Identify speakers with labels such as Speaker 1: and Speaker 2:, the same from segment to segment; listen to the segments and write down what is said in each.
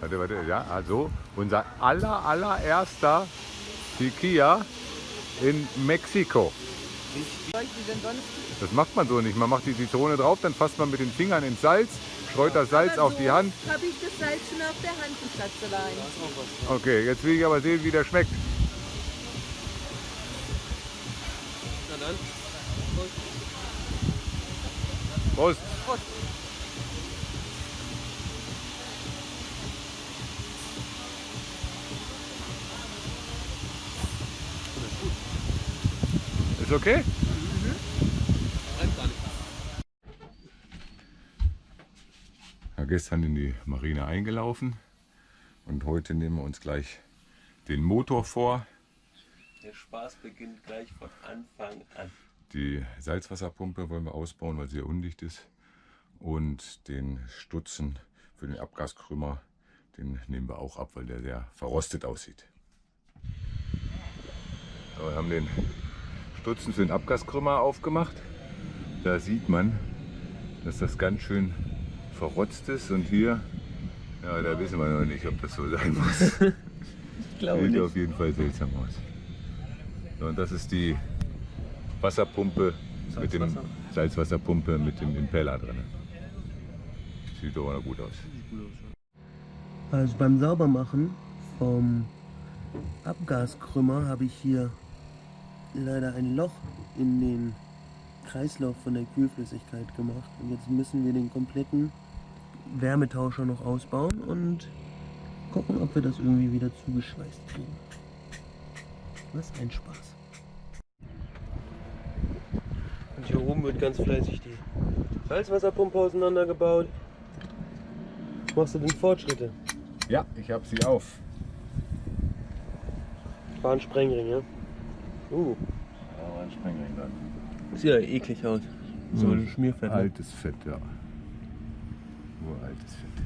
Speaker 1: Warte, warte, ja, also unser aller, allererster Tequila in Mexiko. Das macht man so nicht. Man macht die Zitrone drauf, dann fasst man mit den Fingern ins Salz, streut das Salz auf die Hand.
Speaker 2: Habe ich das Salz schon auf der Hand, du Schatzelein.
Speaker 1: Okay, jetzt will ich aber sehen, wie der schmeckt.
Speaker 3: Na dann.
Speaker 1: Prost. Ist okay? Ja, gestern in die Marine eingelaufen und heute nehmen wir uns gleich den Motor vor.
Speaker 3: Der Spaß beginnt gleich von Anfang an.
Speaker 1: Die Salzwasserpumpe wollen wir ausbauen, weil sie ja undicht ist. Und den Stutzen für den Abgaskrümmer, den nehmen wir auch ab, weil der sehr verrostet aussieht. So, wir haben den Stutzen für den Abgaskrümmer aufgemacht. Da sieht man, dass das ganz schön verrotzt ist. Und hier, ja, da wissen wir noch nicht, ob das so sein muss.
Speaker 3: Ich glaube
Speaker 1: Sieht auf jeden Fall seltsam aus. So, und das ist die Wasserpumpe mit dem
Speaker 3: Salzwasser.
Speaker 1: Salzwasserpumpe mit dem Impeller drin. Sieht doch mal gut aus.
Speaker 4: Also beim Saubermachen vom Abgaskrümmer habe ich hier leider ein Loch in den Kreislauf von der Kühlflüssigkeit gemacht. Und jetzt müssen wir den kompletten Wärmetauscher noch ausbauen und gucken, ob wir das irgendwie wieder zugeschweißt kriegen. Was ein Spaß.
Speaker 3: Und hier oben wird ganz fleißig die Salzwasserpumpe auseinandergebaut. Machst du denn Fortschritte?
Speaker 1: Ja, ich habe sie auf.
Speaker 3: War ein Sprengring, ja? Uh,
Speaker 1: Ja, ein Sprengring dann.
Speaker 3: sieht ja eklig aus. So ein Schmierfett. ne?
Speaker 1: Altes Fett, ja. Uraltes Fett.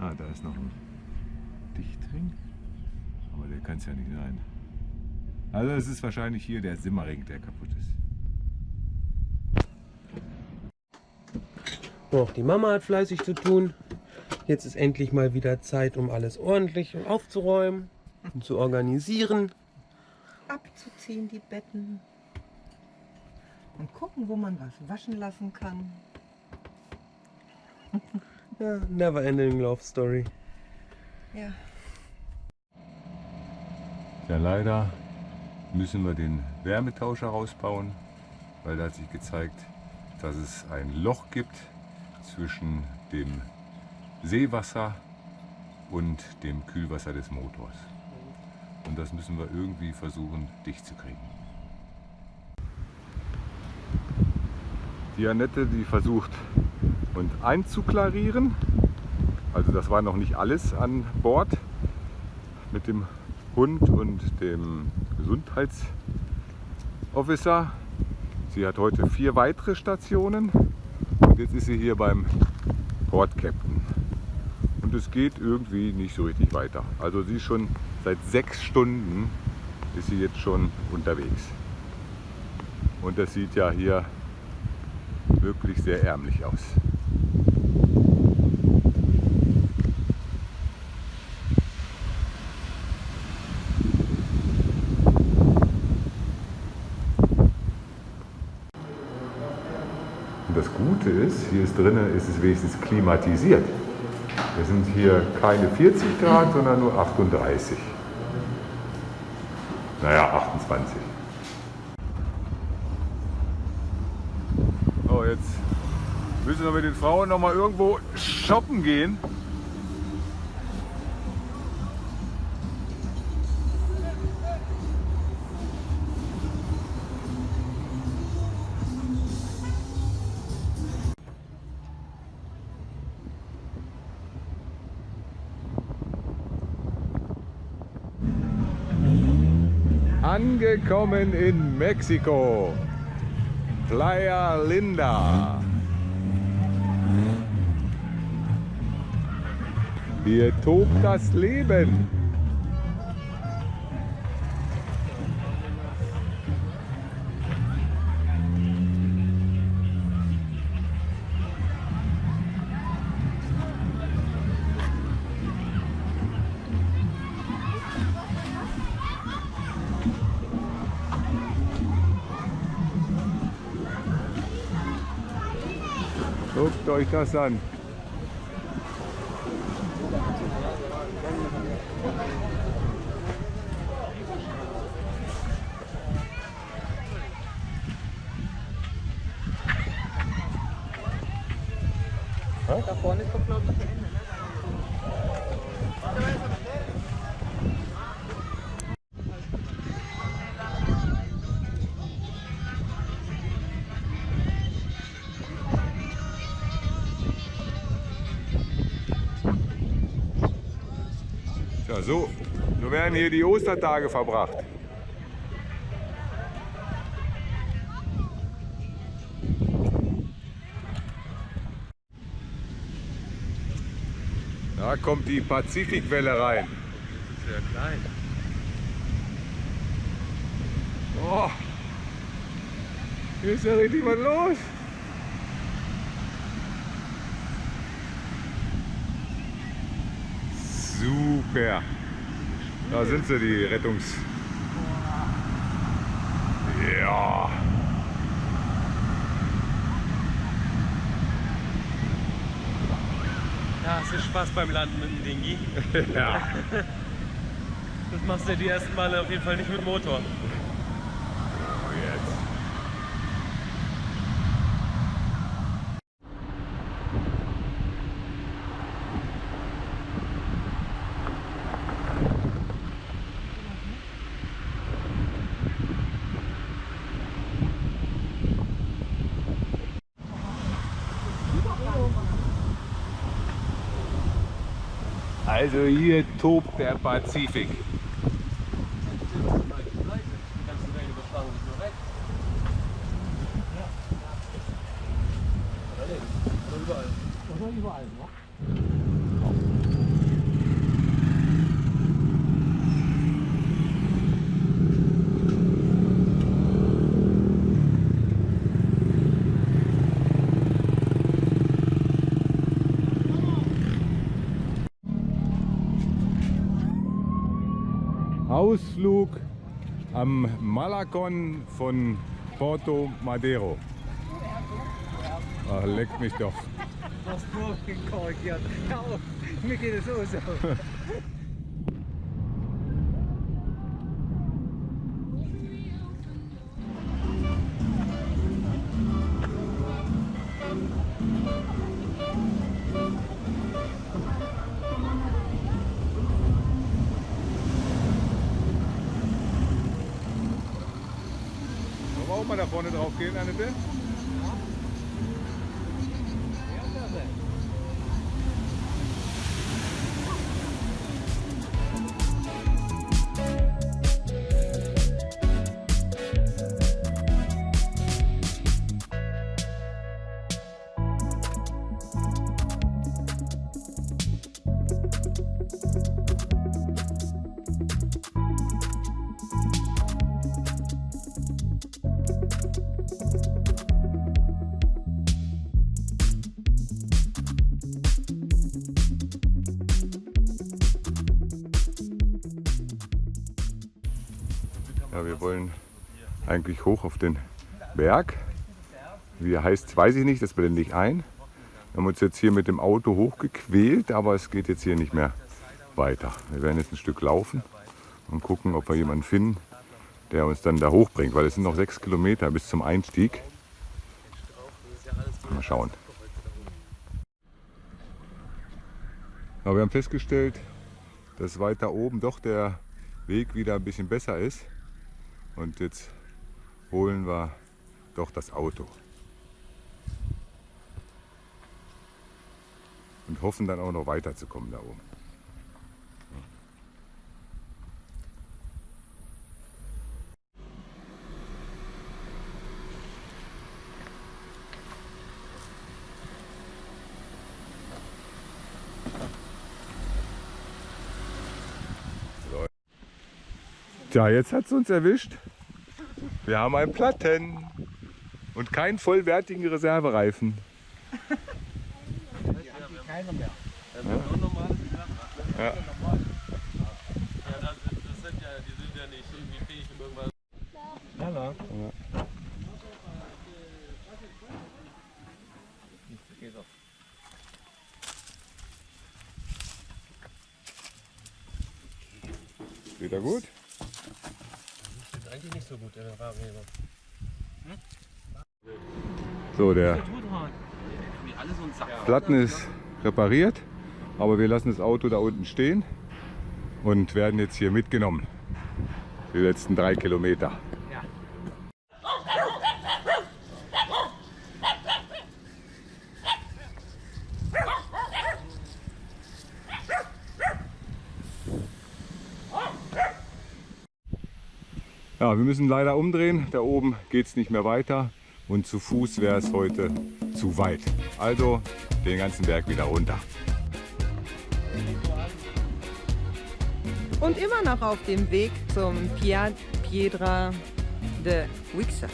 Speaker 1: Ah, da ist noch ein Dichtring. Aber der kann es ja nicht sein. Also es ist wahrscheinlich hier der Simmering, der kaputt ist.
Speaker 3: Auch die Mama hat fleißig zu tun. Jetzt ist endlich mal wieder Zeit, um alles ordentlich aufzuräumen und zu organisieren.
Speaker 2: Abzuziehen die Betten. Und gucken, wo man was waschen lassen kann.
Speaker 3: Ja, never ending love story.
Speaker 2: Ja.
Speaker 1: Ja, leider müssen wir den Wärmetauscher rausbauen, weil da hat sich gezeigt, dass es ein Loch gibt zwischen dem Seewasser und dem Kühlwasser des Motors. Und das müssen wir irgendwie versuchen dicht zu kriegen. Die Annette, die versucht und einzuklarieren. Also das war noch nicht alles an Bord mit dem Hund und dem Gesundheitsofficer. Sie hat heute vier weitere Stationen und jetzt ist sie hier beim Port Captain. Und es geht irgendwie nicht so richtig weiter. Also sie ist schon seit sechs Stunden ist sie jetzt schon unterwegs. Und das sieht ja hier wirklich sehr ärmlich aus. Und das Gute ist, hier ist drinnen ist es wenigstens klimatisiert. Wir sind hier keine 40 Grad, sondern nur 38. Naja, 28. So, jetzt müssen wir mit den Frauen noch mal irgendwo shoppen gehen. Angekommen in Mexiko. Playa Linda. Hier tobt das Leben. Euch das an. Ja, so, so werden hier die Ostertage verbracht. Da kommt die Pazifikwelle rein.
Speaker 3: Sehr klein.
Speaker 1: Oh, hier ist ja richtig was los. Super. Da sind sie, die Rettungs... Ja.
Speaker 3: Ja, es ist Spaß beim Landen mit dem Dingi.
Speaker 1: ja.
Speaker 3: Das machst du ja die ersten Male auf jeden Fall nicht mit Motor.
Speaker 1: Jetzt. Also hier tobt der Pazifik. Ausflug am Malakon von Porto Madero. Ach, leckt mich doch.
Speaker 5: Korrigiert. Hör auf, mir geht es auch so.
Speaker 1: പേരാണിത് eigentlich hoch auf den Berg. Wie er heißt, weiß ich nicht, das blende ich ein. Wir haben uns jetzt hier mit dem Auto hochgequält, aber es geht jetzt hier nicht mehr weiter. Wir werden jetzt ein Stück laufen und gucken, ob wir jemanden finden, der uns dann da hochbringt, weil es sind noch sechs Kilometer bis zum Einstieg. Mal schauen. Aber wir haben festgestellt, dass weiter oben doch der Weg wieder ein bisschen besser ist. Und jetzt holen wir doch das Auto. Und hoffen dann auch noch weiterzukommen da oben. Tja, jetzt hat es uns erwischt. Wir haben einen Platten und keinen vollwertigen Reservereifen.
Speaker 5: Keiner mehr.
Speaker 1: Ja.
Speaker 3: Ja, das, das sind ja, die sind ja nicht irgendwie fähig, um irgendwas.
Speaker 5: Hallo.
Speaker 1: Wieder gut?
Speaker 3: Ist eigentlich nicht so gut, der.
Speaker 1: So, der
Speaker 3: alle so Sack.
Speaker 1: Platten ist repariert, aber wir lassen das Auto da unten stehen und werden jetzt hier mitgenommen. Die letzten drei Kilometer. Ja, wir müssen leider umdrehen. Da oben geht es nicht mehr weiter und zu Fuß wäre es heute zu weit. Also den ganzen Berg wieder runter.
Speaker 2: Und immer noch auf dem Weg zum Piedra de Wixa.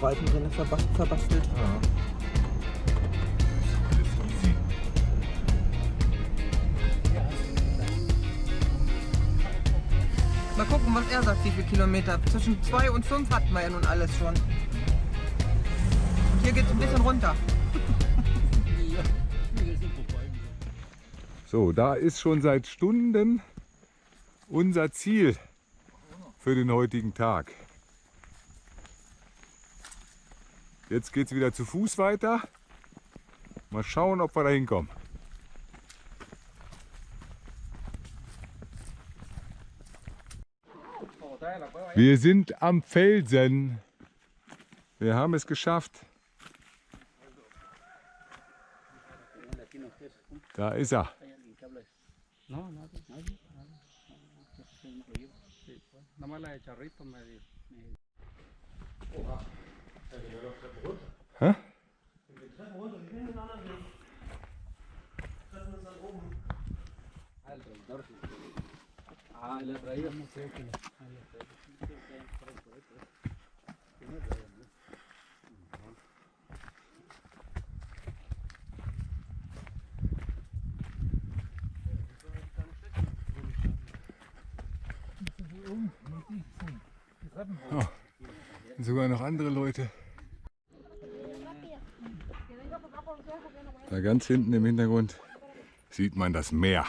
Speaker 2: Autoreifen drin verbas- verbastelt. Mal gucken, was er sagt, wie viele Kilometer. Zwischen 2 und 5 hatten wir ja nun alles schon. Und hier geht es ein bisschen runter.
Speaker 1: So, da ist schon seit Stunden unser Ziel für den heutigen Tag. Jetzt geht es wieder zu Fuß weiter. Mal schauen, ob wir da hinkommen. Wir sind am Felsen. Wir haben es geschafft. Da ist er.
Speaker 5: No, nadie, nadie. Nada más la de charrito me dio.
Speaker 1: Hä?
Speaker 5: Ah, la traíamos, creo que la. ah, la traíamos.
Speaker 1: Und sogar noch andere Leute. Da ganz hinten im Hintergrund sieht man das Meer,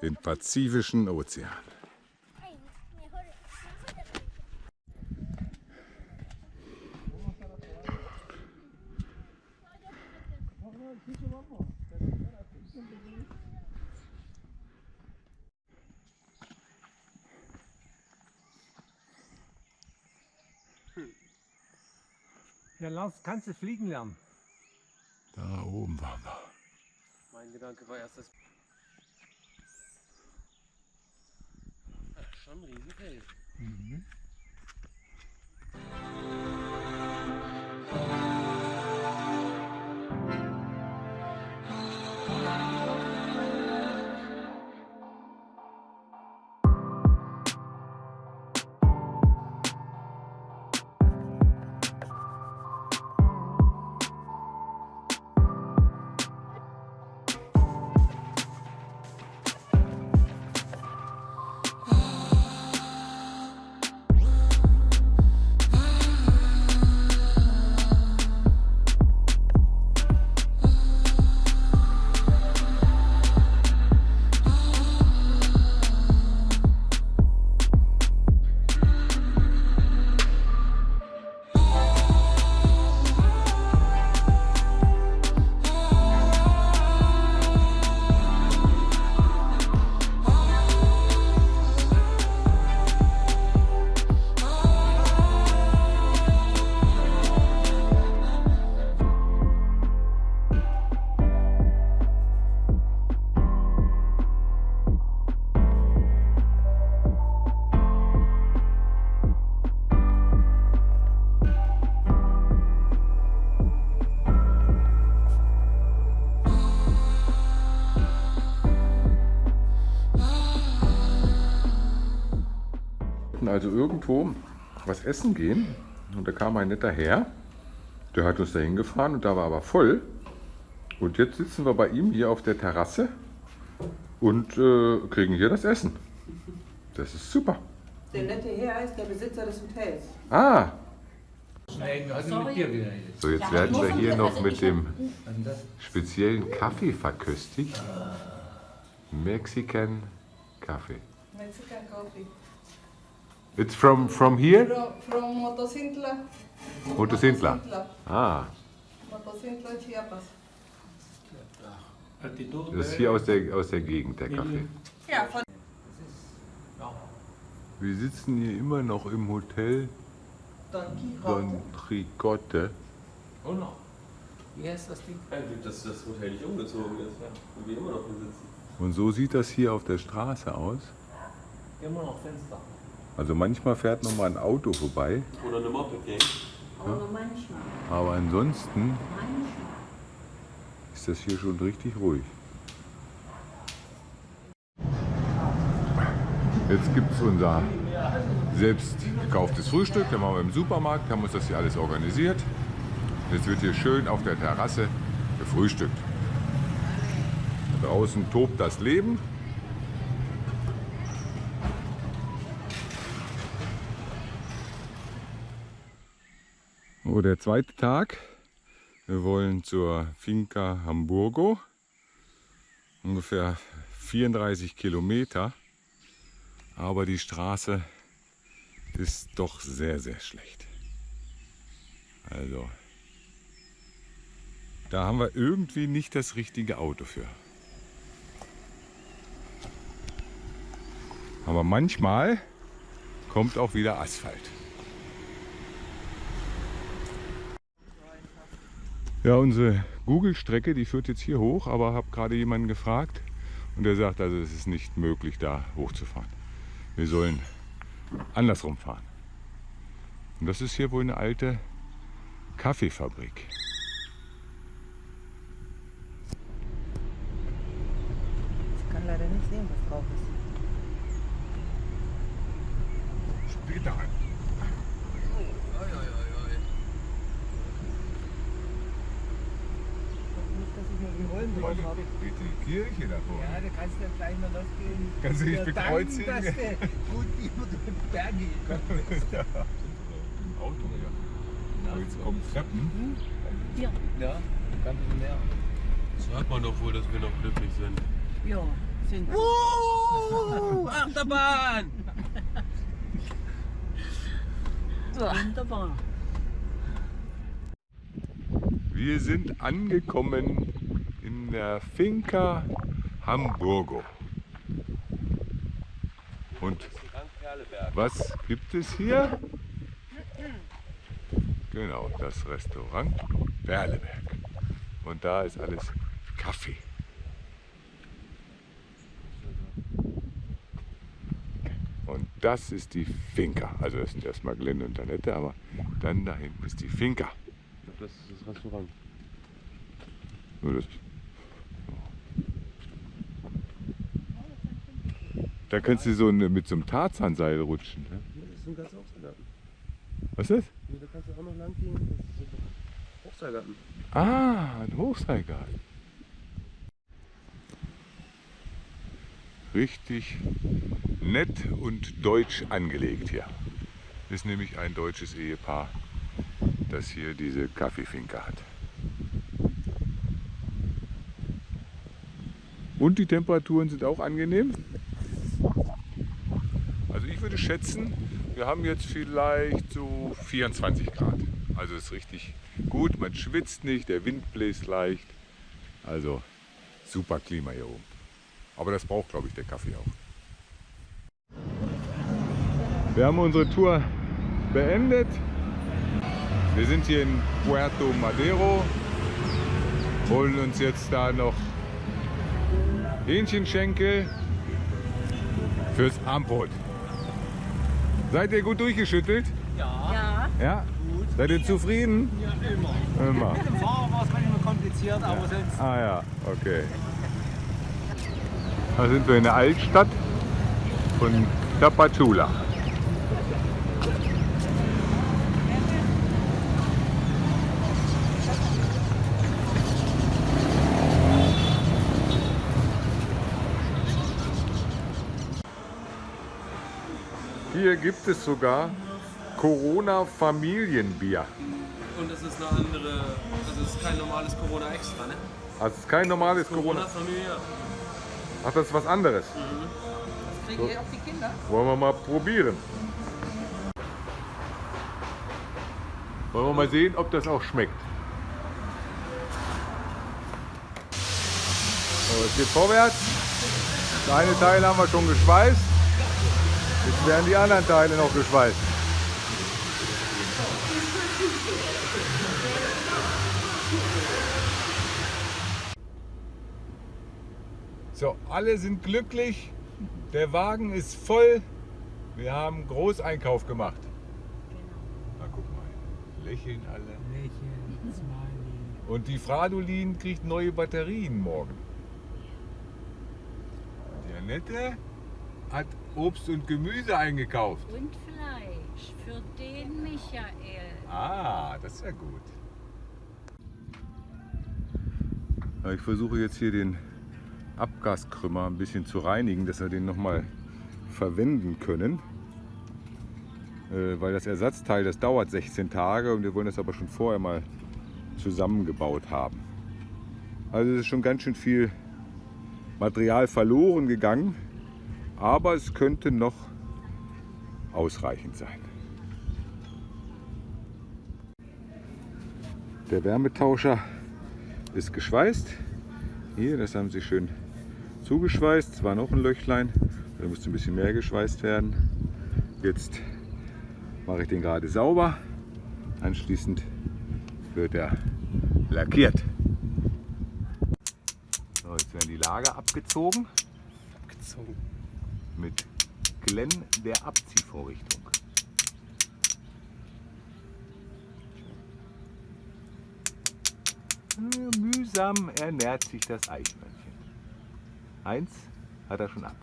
Speaker 1: den Pazifischen Ozean.
Speaker 5: Ja, Lars, kannst du fliegen lernen?
Speaker 1: Oben waren wir.
Speaker 3: Mein Gedanke war erst das. Ach, schon ein Riesenfeld.
Speaker 1: wollten irgendwo was essen gehen. Und da kam ein netter Herr, der hat uns dahin gefahren und da war aber voll. Und jetzt sitzen wir bei ihm hier auf der Terrasse und äh, kriegen hier das Essen. Das ist super.
Speaker 2: Der nette Herr ist der Besitzer des Hotels.
Speaker 1: Ah,
Speaker 5: also
Speaker 1: so jetzt werden wir hier noch mit dem speziellen Kaffee verköstigt. Mexican Kaffee.
Speaker 6: Mexican coffee.
Speaker 1: It's from, from here?
Speaker 6: From, from Motocintla.
Speaker 1: Motocintla. Ah,
Speaker 6: Motocintla, Chiapas.
Speaker 1: das ist hier aus der, aus der Gegend, der Kaffee.
Speaker 6: Ja, von
Speaker 1: Wir sitzen hier immer noch im Hotel
Speaker 2: Don
Speaker 1: Tricote.
Speaker 5: Oh no. Wie heißt das Ding?
Speaker 4: Dass das Hotel nicht umgezogen ist, ja. Und wir immer noch hier sitzen.
Speaker 1: Und so sieht das hier auf der Straße aus.
Speaker 5: Immer noch Fenster.
Speaker 1: Also manchmal fährt noch mal ein Auto vorbei,
Speaker 4: Oder eine Moped-Gang.
Speaker 1: aber ansonsten ist das hier schon richtig ruhig. Jetzt gibt es unser selbst gekauftes Frühstück. Da machen wir im Supermarkt, haben uns das hier alles organisiert. Jetzt wird hier schön auf der Terrasse gefrühstückt. Draußen tobt das Leben. Der zweite Tag. Wir wollen zur Finca Hamburgo. Ungefähr 34 Kilometer. Aber die Straße ist doch sehr, sehr schlecht. Also, da haben wir irgendwie nicht das richtige Auto für. Aber manchmal kommt auch wieder Asphalt. Ja, unsere Google-Strecke, die führt jetzt hier hoch, aber habe gerade jemanden gefragt und der sagt, also es ist nicht möglich, da hochzufahren. Wir sollen andersrum fahren. Und das ist hier wohl eine alte Kaffeefabrik.
Speaker 2: Ich kann leider nicht sehen, was drauf ist.
Speaker 1: Später an.
Speaker 2: Nicht, dass ich nur die Rollen drauf habe.
Speaker 1: Die Kirche davor.
Speaker 5: Ja, da kannst du dann gleich mal losgehen.
Speaker 1: Kannst du dich
Speaker 5: Ja,
Speaker 1: bekreuzigen?
Speaker 5: Dank, dass du gut über die Berge gekommen bist.
Speaker 1: Auto, ja. Aber jetzt kommen Treppen.
Speaker 5: Ja, ganz mehr.
Speaker 4: Das hört man doch wohl, dass wir noch glücklich sind.
Speaker 2: Ja, sind
Speaker 3: Uh, Achterbahn!
Speaker 2: wunderbar.
Speaker 1: Wir sind angekommen in der Finca Hamburgo. Und was gibt es hier? Genau, das Restaurant Berleberg. Und da ist alles Kaffee. Und das ist die Finca. Also das sind erstmal Glenn und Annette, aber dann da hinten ist die Finca.
Speaker 4: Das ist das Restaurant.
Speaker 1: Nur das. Da kannst du so eine, mit so einem Tarzanseil rutschen. Ne?
Speaker 4: Das ist ein ganz Hochseilgarten.
Speaker 1: Was ist das?
Speaker 4: Hier, da kannst du auch noch lang gehen. Das ist ein Hochseilgarten.
Speaker 1: Ah, ein Hochseilgarten. Richtig nett und deutsch angelegt hier. Ist nämlich ein deutsches Ehepaar, das hier diese Kaffeefinke hat. Und die Temperaturen sind auch angenehm. Schätzen, wir haben jetzt vielleicht so 24 Grad. Also ist richtig gut, man schwitzt nicht, der Wind bläst leicht. Also super Klima hier oben. Aber das braucht, glaube ich, der Kaffee auch. Wir haben unsere Tour beendet. Wir sind hier in Puerto Madero, holen uns jetzt da noch Hähnchenschenkel fürs Armbrot. Seid ihr gut durchgeschüttelt?
Speaker 5: Ja.
Speaker 1: Ja? Seid ihr zufrieden?
Speaker 5: Ja, immer.
Speaker 1: Immer.
Speaker 5: Mit dem Fahrer war es manchmal kompliziert, aber sonst.
Speaker 1: Ah ja, okay. Da sind wir in der Altstadt von Tapachula. Hier gibt es sogar Corona Familienbier.
Speaker 3: Und das ist eine andere, also das ist kein normales Corona Extra, ne?
Speaker 1: Also es ist kein normales Corona.
Speaker 3: Familie.
Speaker 1: Ach, das ist was anderes.
Speaker 2: Kriegen ihr auch die Kinder?
Speaker 1: Wollen wir mal probieren. Wollen wir mal sehen, ob das auch schmeckt. So, es geht vorwärts. Das eine Teil haben wir schon geschweißt. Jetzt werden die anderen Teile noch geschweißt. So, alle sind glücklich. Der Wagen ist voll. Wir haben Großeinkauf gemacht. Na guck mal, lächeln alle.
Speaker 5: Lächeln, Smiley.
Speaker 1: Und die Fradolin kriegt neue Batterien morgen. Die Annette hat Obst und Gemüse eingekauft.
Speaker 7: Und Fleisch für den Michael.
Speaker 1: Ah, das ist ja gut. Ich versuche jetzt hier den Abgaskrümmer ein bisschen zu reinigen, dass wir den nochmal verwenden können. Äh, Weil das Ersatzteil, das dauert 16 Tage und wir wollen das aber schon vorher mal zusammengebaut haben. Also es ist schon ganz schön viel Material verloren gegangen, aber es könnte noch ausreichend sein. Der Wärmetauscher ist geschweißt. Hier, das haben sie schön zugeschweißt. Es war noch ein Löchlein, da musste ein bisschen mehr geschweißt werden. Jetzt mache ich den gerade sauber. Anschließend wird er lackiert. So, jetzt werden die Lager abgezogen
Speaker 3: Gezogen.
Speaker 1: Mit Glenn der Abziehvorrichtung. Mühsam ernährt sich das Eichhörnchen. Eins hat er schon ab.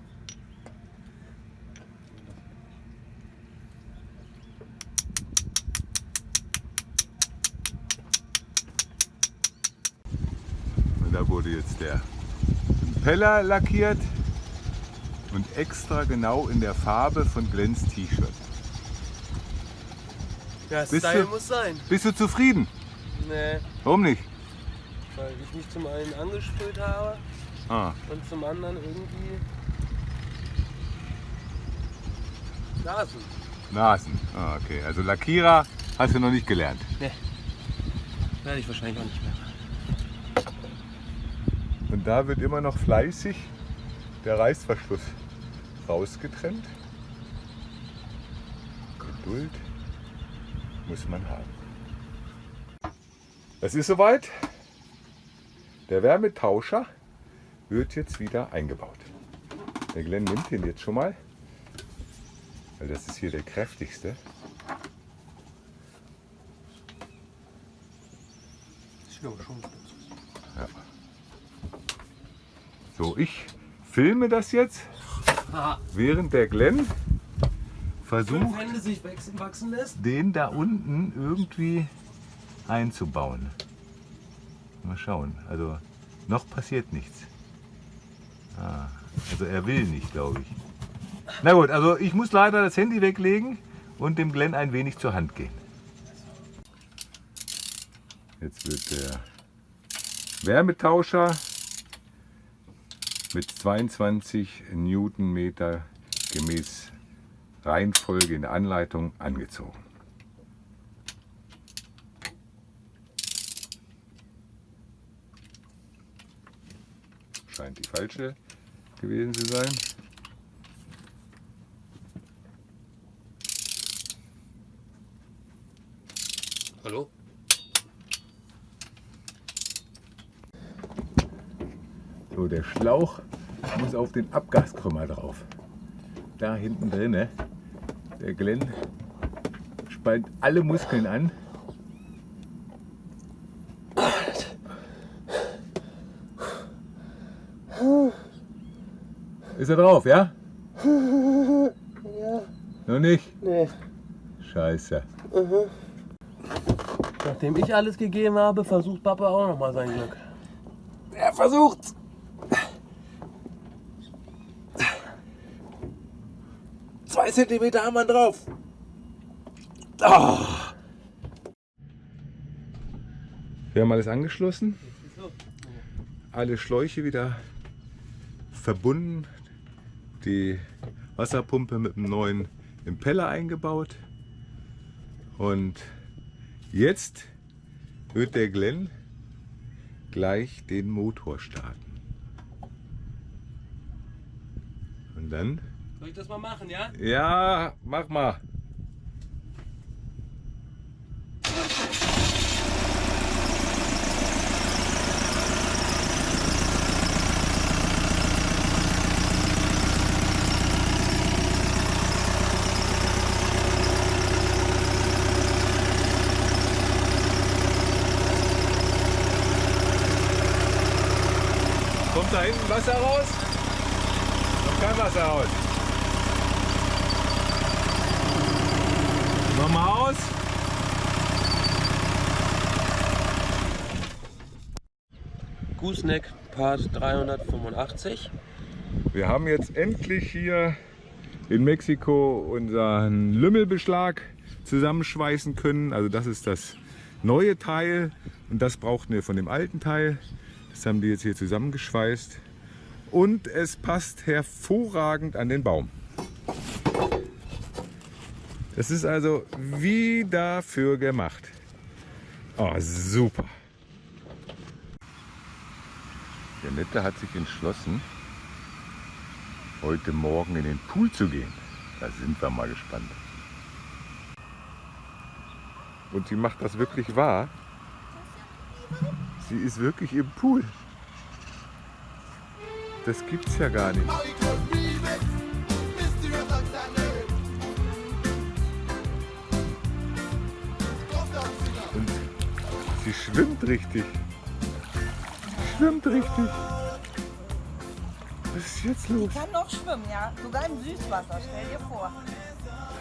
Speaker 1: Und da wurde jetzt der Impeller lackiert und extra genau in der Farbe von Glens T-Shirt.
Speaker 3: Ja,
Speaker 1: Bist
Speaker 3: Style
Speaker 1: du-
Speaker 3: muss sein.
Speaker 1: Bist du zufrieden?
Speaker 3: Nee,
Speaker 1: Warum nicht?
Speaker 3: weil ich mich zum einen angesprüht habe
Speaker 1: Ah,
Speaker 3: und zum anderen irgendwie Nasen.
Speaker 1: Nasen. Ah, okay. Also Lackierer hast du noch nicht gelernt.
Speaker 3: Werde ich wahrscheinlich auch nicht mehr.
Speaker 1: Und da wird immer noch fleißig der Reißverschluss rausgetrennt. Geduld muss man haben. Es ist soweit. Der Wärmetauscher wird jetzt wieder eingebaut. Der Glenn nimmt den jetzt schon mal, weil das ist hier der kräftigste.
Speaker 3: Ja schon.
Speaker 1: So, ich filme das jetzt, Während der Glenn versucht,
Speaker 3: wachsen,
Speaker 1: den da unten irgendwie einzubauen. Mal schauen. Also noch passiert nichts. Ah, also er will nicht, glaube ich. Na gut, also ich muss leider das Handy weglegen und dem Glenn ein wenig zur Hand gehen. Jetzt wird der Wärmetauscher mit 22 Newtonmeter gemäß Reihenfolge in der Anleitung angezogen. Scheint die falsche gewesen zu sein.
Speaker 3: Hallo?
Speaker 1: So, der Schlauch muss auf den Abgaskrümmer drauf. Da hinten drinne. Der Glenn spannt alle Muskeln an. Ist er drauf, ja? Ja. Noch nicht?
Speaker 4: Nee.
Speaker 1: Scheiße.
Speaker 3: Nachdem ich alles gegeben habe, versucht Papa auch noch mal sein Glück.
Speaker 4: Er versucht's.
Speaker 3: Zentimeter haben wir drauf. Ah.
Speaker 1: Wir haben alles angeschlossen. Alle Schläuche wieder verbunden. Die Wasserpumpe mit einem neuen Impeller eingebaut. Und jetzt wird der Glenn gleich den Motor starten. Und dann,
Speaker 3: Soll ich das mal machen, ja?
Speaker 1: ja, mach mal. Kommt da hinten Wasser raus? Kommt kein Wasser raus. Nochmal aus.
Speaker 3: Gooseneck Part 385.
Speaker 1: Wir haben jetzt endlich hier in Mexiko unseren Lümmelbeschlag zusammenschweißen können. Also das ist das neue Teil und das brauchten wir von dem alten Teil. Das haben die jetzt hier zusammengeschweißt und es passt hervorragend an den Baum. Das ist also wie dafür gemacht. Oh, super. Der Nette hat sich entschlossen, heute Morgen in den Pool zu gehen. Da sind wir mal gespannt. Und sie macht das wirklich wahr. Sie ist wirklich im Pool. Das gibt's ja gar nicht. Und sie schwimmt richtig. Schwimmt richtig. Was ist jetzt los?
Speaker 2: Kann noch schwimmen, ja. Sogar im Süßwasser, stell dir vor.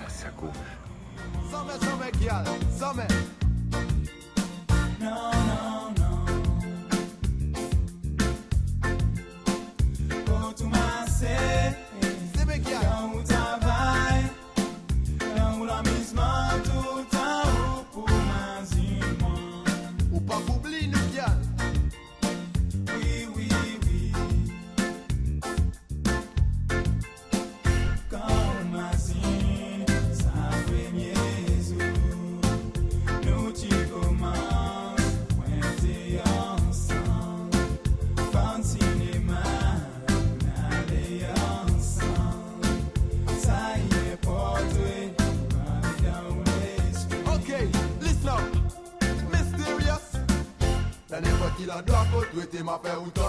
Speaker 1: Das ist ja komisch.
Speaker 8: Summer, summer, girl, meter má ferro, então.